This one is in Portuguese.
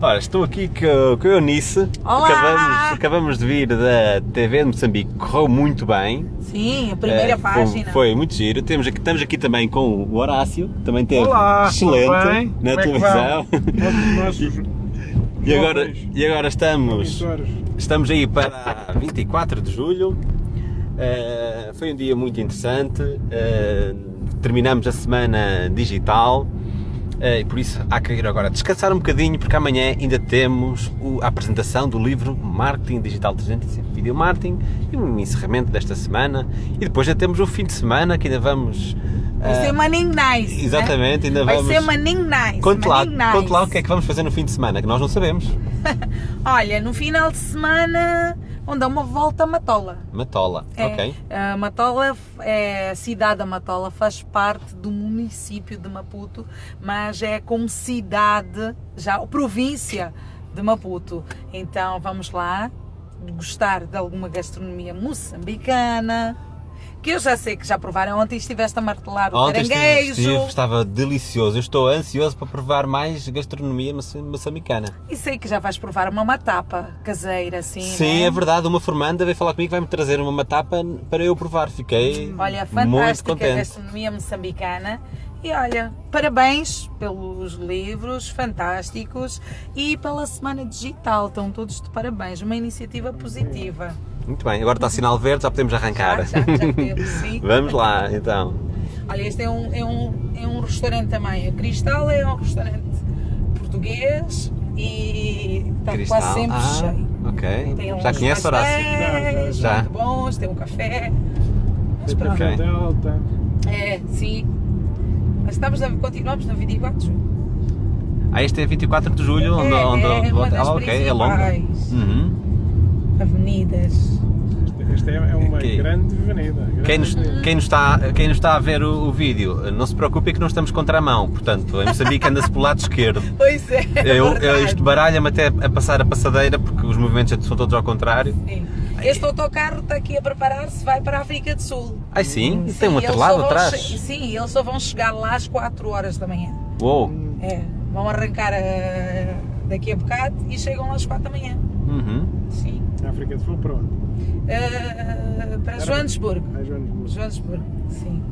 Ora, estou aqui com, com a Eunice. Olá! Acabamos, acabamos de vir da TV de Moçambique, correu muito bem. Sim, a primeira Eh, foi- página. Foi, muito giro. Temos aqui, estamos aqui também com o Horácio, que também teve Olá, excelente tudo bem? na Como é que televisão. Nossos E agora, jovens e agora estamos, estamos aí para 24 de julho. Eh, foi um dia muito interessante. Eh, terminamos a semana digital. Eh, e por isso há que ir agora descansar um bocadinho, porque amanhã ainda temos o- a apresentação do livro Marketing Digital 360 Video Marketing e um encerramento desta semana. E depois já temos o fim de semana que ainda vamos. Vai eh, ser maninho nice. né? Exatamente, ainda Vai vamos. ser maninho nice. Conte lá, nice. conte lá o que é que vamos fazer no fim de semana, que nós não sabemos. Olha, no final de semana vão dar uma volta a Matola. Matola, É, ok. A Matola, é, a cidade da Matola faz parte do município de Maputo, mas é como cidade, já província de Maputo. Então vamos lá gostar de alguma gastronomia moçambicana, que eu já sei que já provaram ontem estiveste a martelar o Ontem estive, caranguejo. estive, estava delicioso. Eu estou ansioso para provar mais gastronomia moça- moçambicana. E sei que já vais provar uma matapa caseira, assim. Sim, né? é verdade. Uma formanda veio falar comigo vai-me trazer uma matapa para eu provar. Fiquei Olha, muito fantástica contente. gastronomia moçambicana. E olha, parabéns pelos livros fantásticos e pela semana digital. Estão todos de parabéns. Uma iniciativa positiva. Muito bem, agora está sinal verde, já podemos arrancar. Já, já, já temos, sim. Vamos lá, então. Olha, este é um, é, um, é um restaurante também. A Cristal é um restaurante português e está Cristal. quase sempre ah, cheio. ok. Tem Já conhece Horácio? pastéis Já. muito bons, tem um café. Mas pronto. Ok. Delta. É, sim. Mas estamos a, continuamos na 24 Ah, este é 24 de julho, onde, É, onde, é uma das ah, ok, é longo. Uhum. Avenidas. Este- Esta é, é uma Ok. grande avenida. grande Quem nos, avenida. quem, nos está, quem nos está a ver o, o vídeo, não se preocupe que não estamos contra a mão, portanto, em Moçambique anda-se pelo lado esquerdo. Pois é. Eu, verdade. eu, isto baralha-me até a passar a passadeira porque os movimentos são todos ao contrário. Sim. Este autocarro está aqui a preparar-se, vai para a África do Sul. Ai sim, Sim, tem um eles outro só lado vão atrás. Sim, eles só vão chegar lá às 4 horas da manhã. Uou! É, vão arrancar eh, daqui a bocado e chegam lá às 4 da manhã. Uhum. Sim. A África de Sul, para onde? Eh, para Joanesburgo. Ah, Joanesburgo. Joanesburgo, sim.